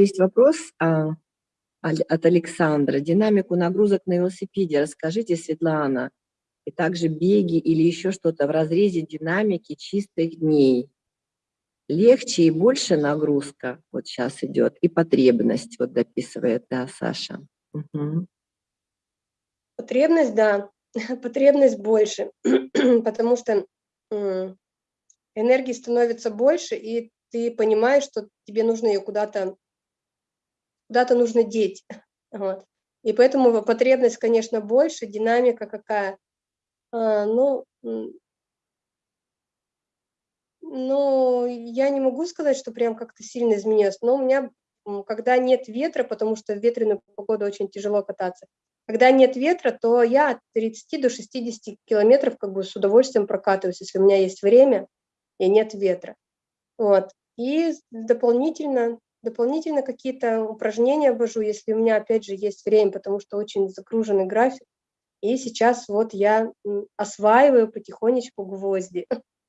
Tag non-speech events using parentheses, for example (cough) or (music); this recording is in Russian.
Есть вопрос а, от Александра. Динамику нагрузок на велосипеде расскажите, Светлана. И также беги или еще что-то в разрезе динамики чистых дней. Легче и больше нагрузка вот сейчас идет, и потребность, вот дописывает, да, Саша. Угу. Потребность, да, (laughs) потребность больше, (clears throat) потому что энергии становится больше, и ты понимаешь, что тебе нужно ее куда-то куда-то нужно деть. (laughs) Вот. И поэтому потребность, конечно, больше, динамика какая. А, ну, ну, я не могу сказать, что прям как-то сильно изменилось, но у меня, когда нет ветра, потому что в ветреную погоду очень тяжело кататься, когда нет ветра, то я от 30 до 60 километров как бы с удовольствием прокатываюсь, если у меня есть время и нет ветра. Вот. И дополнительно, дополнительно какие-то упражнения ввожу, если у меня, опять же, есть время, потому что очень загруженный график. И сейчас вот я осваиваю потихонечку гвозди.